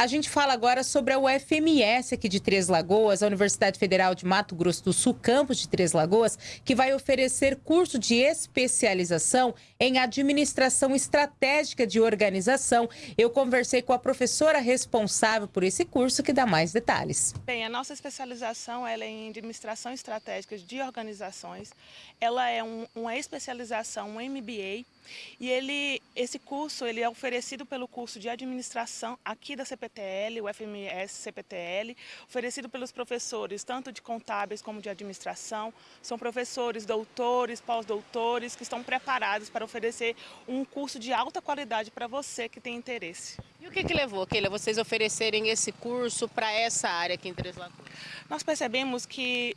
A gente fala agora sobre a UFMS aqui de Três Lagoas, a Universidade Federal de Mato Grosso do Sul, campus de Três Lagoas, que vai oferecer curso de especialização em administração estratégica de organização. Eu conversei com a professora responsável por esse curso que dá mais detalhes. Bem, a nossa especialização é em administração estratégica de organizações. Ela é um, uma especialização, um MBA, e ele, esse curso ele é oferecido pelo curso de administração aqui da CPTL, o FMS CPTL, oferecido pelos professores tanto de contábeis como de administração. São professores, doutores, pós-doutores que estão preparados para oferecer um curso de alta qualidade para você que tem interesse. E o que, que levou, Keila, vocês oferecerem esse curso para essa área aqui em Três Lagoas? Nós percebemos que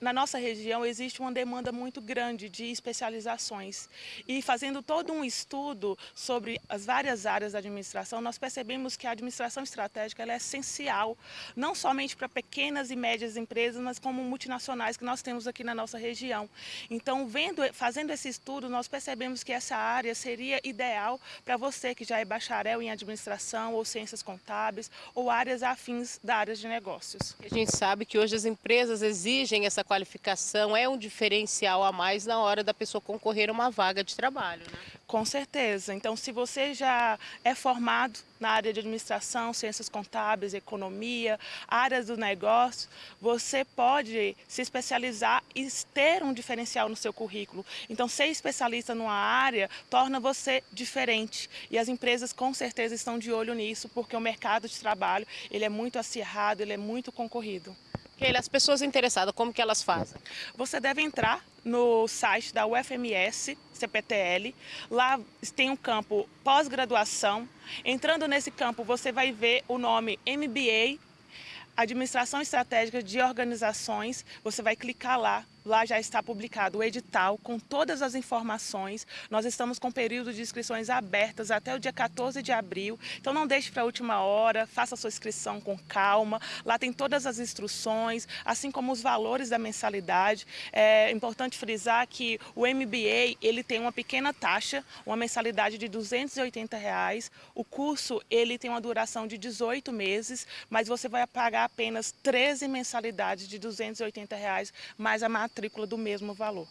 na nossa região existe uma demanda muito grande de especializações. E fazendo todo um estudo sobre as várias áreas da administração, nós percebemos que a administração estratégica é essencial, não somente para pequenas e médias empresas, mas como multinacionais que nós temos aqui na nossa região. Então, vendo, fazendo esse estudo, nós percebemos que essa área seria ideal para você que já é bacharel em administração ou ciências contábeis ou áreas afins da área de negócios. A gente sabe que hoje as empresas exigem essa qualificação é um diferencial a mais na hora da pessoa concorrer a uma vaga de trabalho, né? Com certeza. Então, se você já é formado na área de administração, ciências contábeis, economia, áreas do negócio, você pode se especializar e ter um diferencial no seu currículo. Então, ser especialista numa área torna você diferente. E as empresas com certeza estão de olho nisso, porque o mercado de trabalho ele é muito acirrado, ele é muito concorrido. As pessoas interessadas, como que elas fazem? Você deve entrar no site da UFMS, CPTL, lá tem um campo pós-graduação. Entrando nesse campo, você vai ver o nome MBA, Administração Estratégica de Organizações, você vai clicar lá, Lá já está publicado o edital com todas as informações. Nós estamos com período de inscrições abertas até o dia 14 de abril. Então não deixe para a última hora, faça sua inscrição com calma. Lá tem todas as instruções, assim como os valores da mensalidade. É importante frisar que o MBA ele tem uma pequena taxa, uma mensalidade de 280 reais. O curso ele tem uma duração de 18 meses, mas você vai pagar apenas 13 mensalidades de 280 reais, mais a matrícula do mesmo valor.